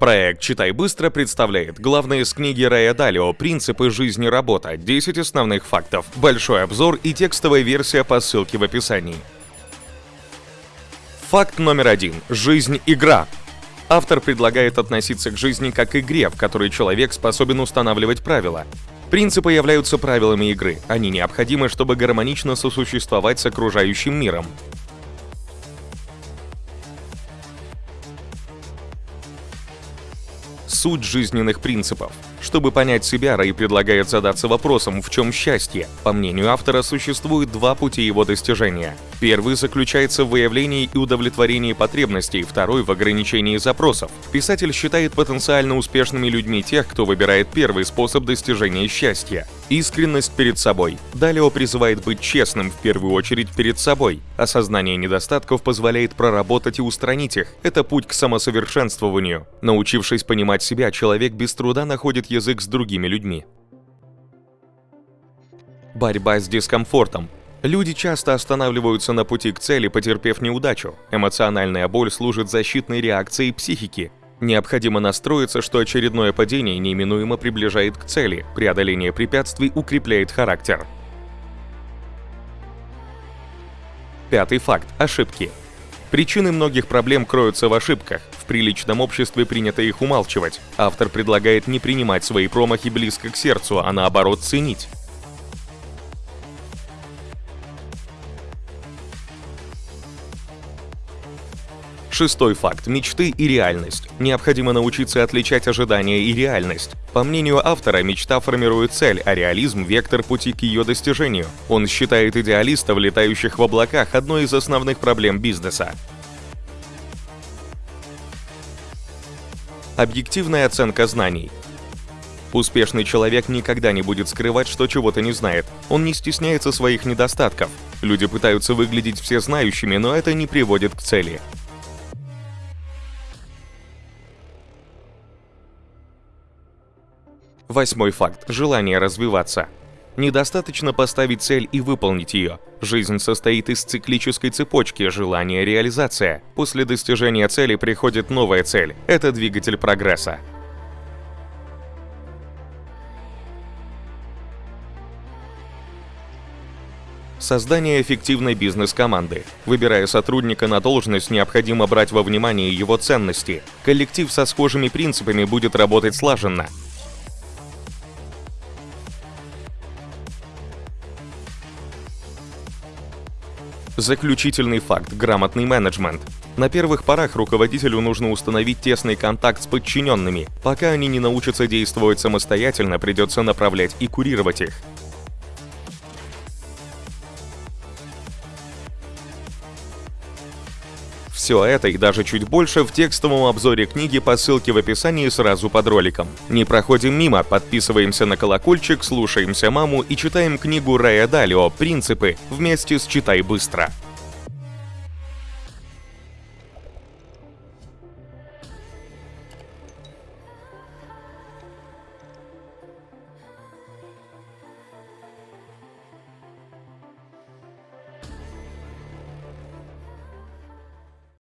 Проект «Читай быстро» представляет главные из книги Рэя Далио «Принципы жизни работа. 10 основных фактов». Большой обзор и текстовая версия по ссылке в описании. Факт номер один. Жизнь – игра. Автор предлагает относиться к жизни как к игре, в которой человек способен устанавливать правила. Принципы являются правилами игры. Они необходимы, чтобы гармонично сосуществовать с окружающим миром. Суть жизненных принципов – чтобы понять себя, Рэй предлагает задаться вопросом, в чем счастье. По мнению автора, существует два пути его достижения. Первый заключается в выявлении и удовлетворении потребностей, второй — в ограничении запросов. Писатель считает потенциально успешными людьми тех, кто выбирает первый способ достижения счастья — искренность перед собой. Далее призывает быть честным в первую очередь перед собой. Осознание недостатков позволяет проработать и устранить их. Это путь к самосовершенствованию. Научившись понимать себя, человек без труда находит язык с другими людьми. Борьба с дискомфортом. Люди часто останавливаются на пути к цели, потерпев неудачу. Эмоциональная боль служит защитной реакцией психики. Необходимо настроиться, что очередное падение неименуемо приближает к цели. Преодоление препятствий укрепляет характер. Пятый факт. Ошибки. Причины многих проблем кроются в ошибках. В приличном обществе принято их умалчивать. Автор предлагает не принимать свои промахи близко к сердцу, а наоборот ценить. Шестой факт – мечты и реальность. Необходимо научиться отличать ожидания и реальность. По мнению автора, мечта формирует цель, а реализм – вектор пути к ее достижению. Он считает идеалистов, летающих в облаках, одной из основных проблем бизнеса. Объективная оценка знаний. Успешный человек никогда не будет скрывать, что чего-то не знает. Он не стесняется своих недостатков. Люди пытаются выглядеть всезнающими, но это не приводит к цели. Восьмой факт – желание развиваться. Недостаточно поставить цель и выполнить ее. Жизнь состоит из циклической цепочки желания-реализация. После достижения цели приходит новая цель. Это двигатель прогресса. Создание эффективной бизнес-команды. Выбирая сотрудника на должность, необходимо брать во внимание его ценности. Коллектив со схожими принципами будет работать слаженно. Заключительный факт – грамотный менеджмент. На первых порах руководителю нужно установить тесный контакт с подчиненными. Пока они не научатся действовать самостоятельно, придется направлять и курировать их. Все это и даже чуть больше в текстовом обзоре книги по ссылке в описании сразу под роликом. Не проходим мимо, подписываемся на колокольчик, слушаемся маму и читаем книгу Рэя Далио «Принципы» вместе с «Читай быстро».